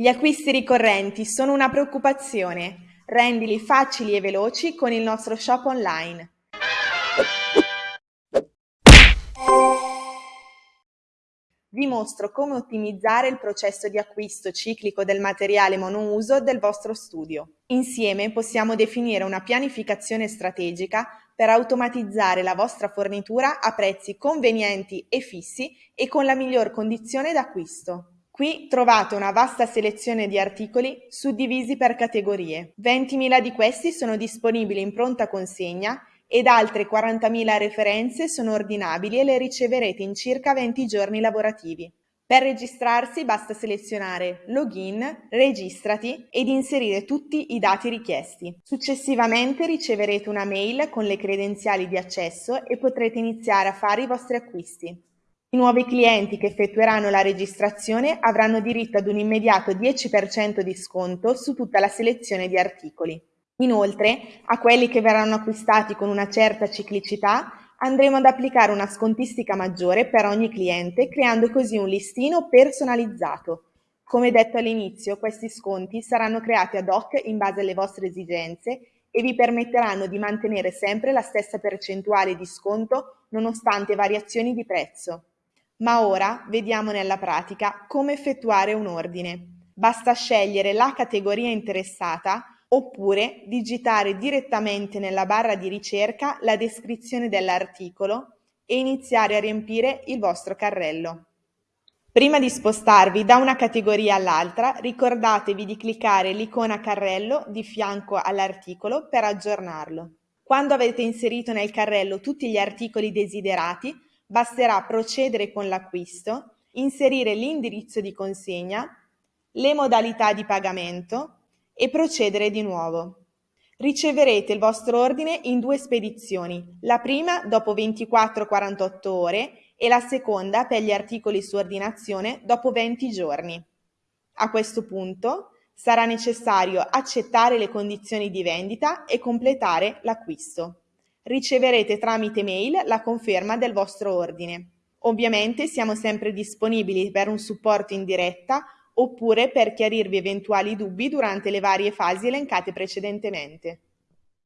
Gli acquisti ricorrenti sono una preoccupazione. Rendili facili e veloci con il nostro shop online. Vi mostro come ottimizzare il processo di acquisto ciclico del materiale monouso del vostro studio. Insieme possiamo definire una pianificazione strategica per automatizzare la vostra fornitura a prezzi convenienti e fissi e con la miglior condizione d'acquisto. Qui trovate una vasta selezione di articoli suddivisi per categorie. 20.000 di questi sono disponibili in pronta consegna ed altre 40.000 referenze sono ordinabili e le riceverete in circa 20 giorni lavorativi. Per registrarsi basta selezionare Login, Registrati ed inserire tutti i dati richiesti. Successivamente riceverete una mail con le credenziali di accesso e potrete iniziare a fare i vostri acquisti. I nuovi clienti che effettueranno la registrazione avranno diritto ad un immediato 10% di sconto su tutta la selezione di articoli. Inoltre, a quelli che verranno acquistati con una certa ciclicità andremo ad applicare una scontistica maggiore per ogni cliente, creando così un listino personalizzato. Come detto all'inizio, questi sconti saranno creati ad hoc in base alle vostre esigenze e vi permetteranno di mantenere sempre la stessa percentuale di sconto nonostante variazioni di prezzo. Ma ora vediamo nella pratica come effettuare un ordine. Basta scegliere la categoria interessata oppure digitare direttamente nella barra di ricerca la descrizione dell'articolo e iniziare a riempire il vostro carrello. Prima di spostarvi da una categoria all'altra, ricordatevi di cliccare l'icona carrello di fianco all'articolo per aggiornarlo. Quando avete inserito nel carrello tutti gli articoli desiderati, basterà procedere con l'acquisto, inserire l'indirizzo di consegna, le modalità di pagamento e procedere di nuovo. Riceverete il vostro ordine in due spedizioni, la prima dopo 24-48 ore e la seconda per gli articoli su ordinazione dopo 20 giorni. A questo punto sarà necessario accettare le condizioni di vendita e completare l'acquisto riceverete tramite mail la conferma del vostro ordine. Ovviamente siamo sempre disponibili per un supporto in diretta oppure per chiarirvi eventuali dubbi durante le varie fasi elencate precedentemente.